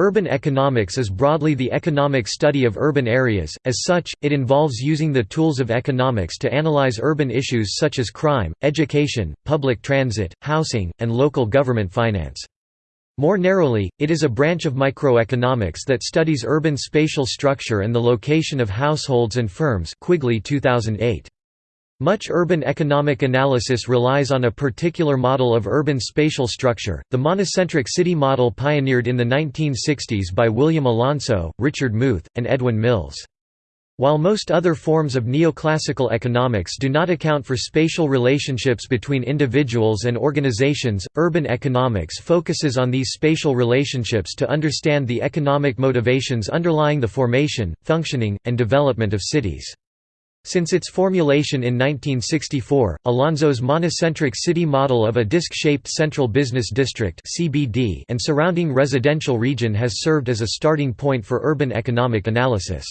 Urban economics is broadly the economic study of urban areas, as such, it involves using the tools of economics to analyze urban issues such as crime, education, public transit, housing, and local government finance. More narrowly, it is a branch of microeconomics that studies urban spatial structure and the location of households and firms Quigley 2008. Much urban economic analysis relies on a particular model of urban spatial structure, the monocentric city model pioneered in the 1960s by William Alonso, Richard Muth, and Edwin Mills. While most other forms of neoclassical economics do not account for spatial relationships between individuals and organizations, urban economics focuses on these spatial relationships to understand the economic motivations underlying the formation, functioning, and development of cities. Since its formulation in 1964, Alonso's monocentric city model of a disc-shaped central business district (CBD) and surrounding residential region has served as a starting point for urban economic analysis.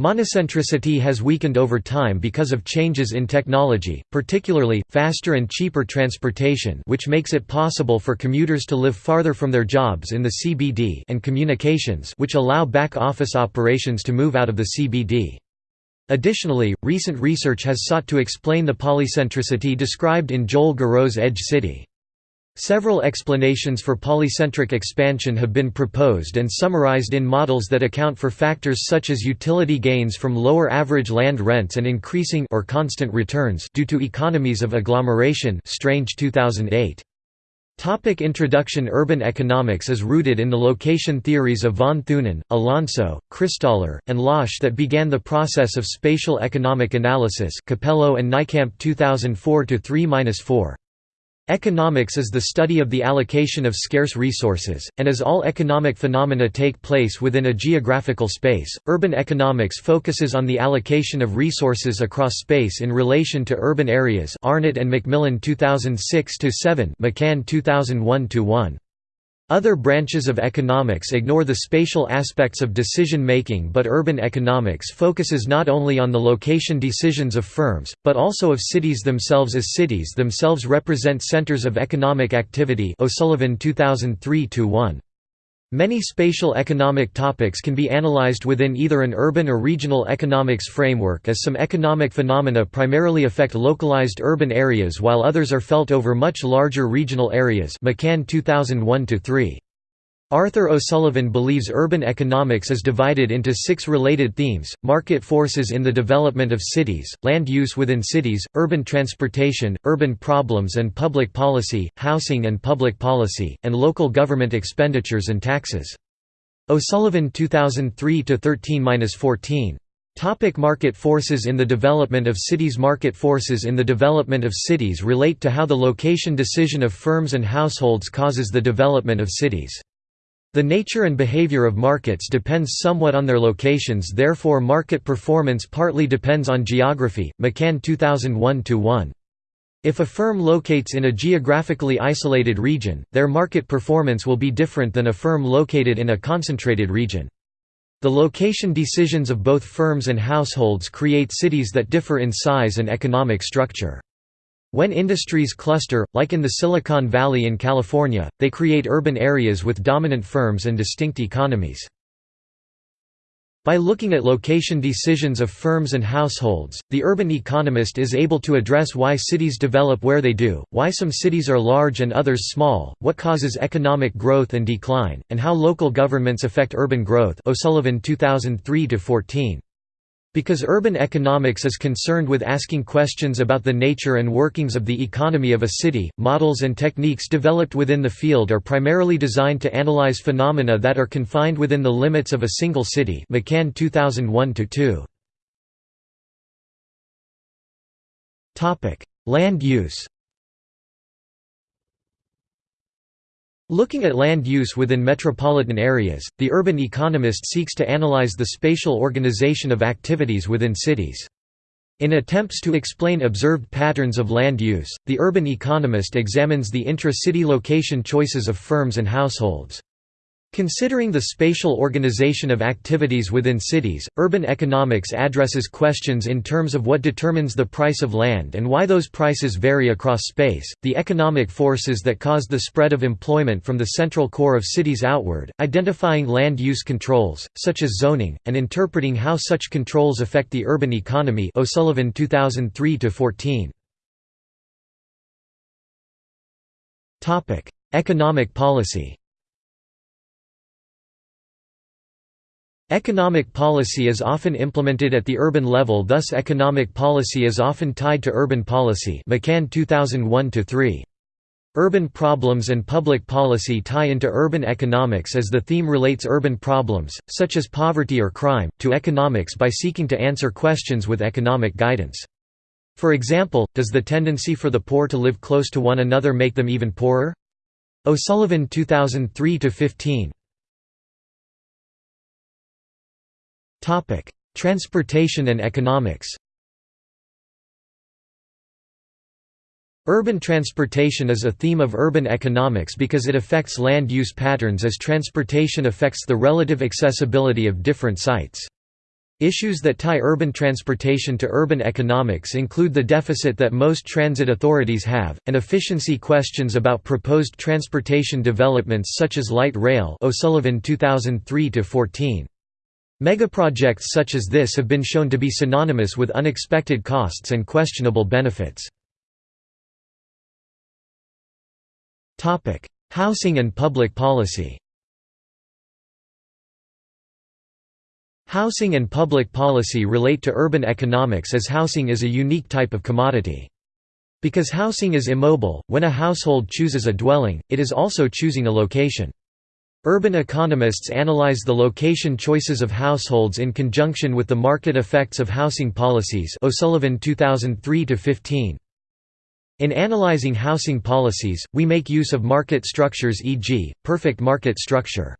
Monocentricity has weakened over time because of changes in technology, particularly, faster and cheaper transportation which makes it possible for commuters to live farther from their jobs in the CBD and communications which allow back-office operations to move out of the CBD. Additionally, recent research has sought to explain the polycentricity described in Joel Garreau's Edge City. Several explanations for polycentric expansion have been proposed and summarized in models that account for factors such as utility gains from lower average land rents and increasing or constant returns due to economies of agglomeration Strange 2008. Topic Introduction Urban economics is rooted in the location theories of von Thunen, Alonso, Christaller, and Losch that began the process of spatial economic analysis Capello and Nijkamp 2004-3-4. Economics is the study of the allocation of scarce resources, and as all economic phenomena take place within a geographical space, urban economics focuses on the allocation of resources across space in relation to urban areas Arnott and Macmillan 2006-7 McCann 2001-1. Other branches of economics ignore the spatial aspects of decision-making but urban economics focuses not only on the location decisions of firms, but also of cities themselves as cities themselves represent centers of economic activity O'Sullivan 2003 -1. Many spatial economic topics can be analyzed within either an urban or regional economics framework as some economic phenomena primarily affect localized urban areas while others are felt over much larger regional areas McCann 2001 -3. Arthur O'Sullivan believes urban economics is divided into six related themes, market forces in the development of cities, land use within cities, urban transportation, urban problems and public policy, housing and public policy, and local government expenditures and taxes. O'Sullivan 2003–13–14. Topic market forces in the development of cities Market forces in the development of cities relate to how the location decision of firms and households causes the development of cities. The nature and behavior of markets depends somewhat on their locations therefore market performance partly depends on geography, McCann 2001-1. If a firm locates in a geographically isolated region, their market performance will be different than a firm located in a concentrated region. The location decisions of both firms and households create cities that differ in size and economic structure. When industries cluster, like in the Silicon Valley in California, they create urban areas with dominant firms and distinct economies. By looking at location decisions of firms and households, the urban economist is able to address why cities develop where they do, why some cities are large and others small, what causes economic growth and decline, and how local governments affect urban growth O'Sullivan 2003 -14. Because urban economics is concerned with asking questions about the nature and workings of the economy of a city, models and techniques developed within the field are primarily designed to analyze phenomena that are confined within the limits of a single city. McCann 2001-2. Land use Looking at land use within metropolitan areas, the urban economist seeks to analyze the spatial organization of activities within cities. In attempts to explain observed patterns of land use, the urban economist examines the intra-city location choices of firms and households. Considering the spatial organization of activities within cities, urban economics addresses questions in terms of what determines the price of land and why those prices vary across space, the economic forces that cause the spread of employment from the central core of cities outward, identifying land use controls, such as zoning, and interpreting how such controls affect the urban economy O'Sullivan 2003-14. Economic policy Economic policy is often implemented at the urban level thus economic policy is often tied to urban policy McCann 2001-3. Urban problems and public policy tie into urban economics as the theme relates urban problems, such as poverty or crime, to economics by seeking to answer questions with economic guidance. For example, does the tendency for the poor to live close to one another make them even poorer? O'Sullivan 2003-15 Topic: Transportation and economics. Urban transportation is a theme of urban economics because it affects land use patterns as transportation affects the relative accessibility of different sites. Issues that tie urban transportation to urban economics include the deficit that most transit authorities have, and efficiency questions about proposed transportation developments such as light rail O'Sullivan 2003 -14. Megaprojects such as this have been shown to be synonymous with unexpected costs and questionable benefits. Housing and public policy Housing and public policy relate to urban economics as housing is a unique type of commodity. Because housing is immobile, when a household chooses a dwelling, it is also choosing a location. Urban economists analyze the location choices of households in conjunction with the market effects of housing policies O'Sullivan 2003-15. In analyzing housing policies, we make use of market structures e.g., perfect market structure.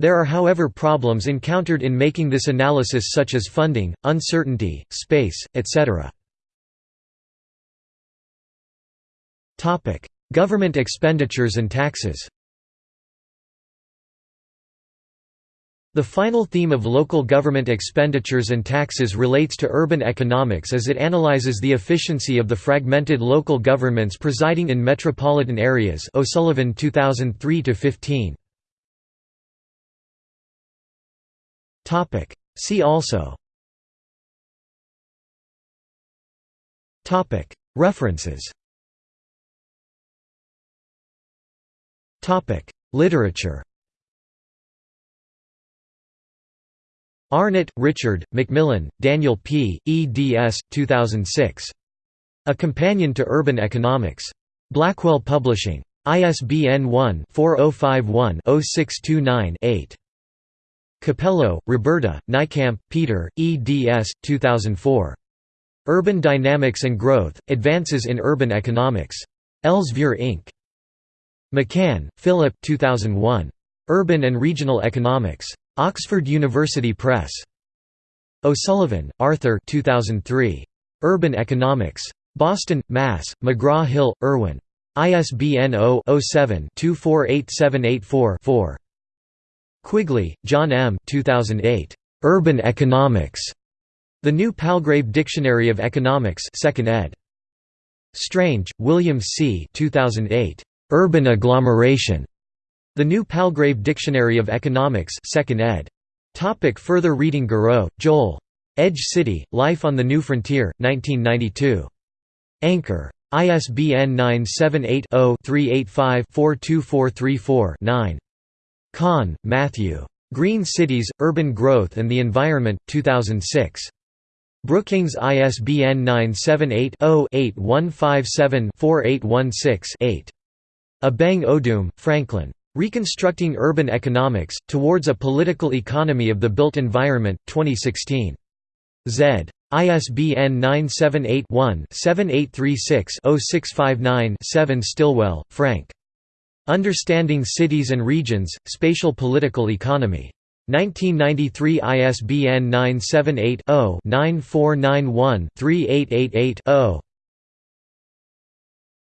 There are however problems encountered in making this analysis such as funding, uncertainty, space, etc. Government expenditures and taxes The final theme of local government expenditures and taxes relates to urban economics as it analyzes the efficiency of the fragmented local governments presiding in metropolitan areas O'Sullivan 2003-15. See also. References. Literature Arnott, Richard, Macmillan, Daniel P., eds. 2006. A Companion to Urban Economics. Blackwell Publishing. ISBN 1-4051-0629-8. Capello, Roberta, Nijkamp, Peter, eds. 2004. Urban Dynamics and Growth, Advances in Urban Economics. Elsevier Inc. McCann, Philip 2001. Urban and Regional Economics. Oxford University Press. O'Sullivan, Arthur 2003. Urban Economics. Boston, Mass., McGraw-Hill, Irwin. ISBN 0-07-248784-4. Quigley, John M. 2008. Urban Economics. The New Palgrave Dictionary of Economics 2nd ed. Strange, William C. 2008. Urban Agglomeration. The New Palgrave Dictionary of Economics 2nd ed. Topic further reading Garreau, Joel. Edge City, Life on the New Frontier, 1992. Anchor. ISBN 978-0-385-42434-9. Kahn, Matthew. Green Cities, Urban Growth and the Environment, 2006. Brookings ISBN 978-0-8157-4816-8. Obeng-Odoom, Franklin. Reconstructing Urban Economics, Towards a Political Economy of the Built Environment, 2016. Z. ISBN 978-1-7836-0659-7 Stilwell, Frank. Understanding Cities and Regions, Spatial Political Economy. 1993 ISBN 978 0 9491 3888 0.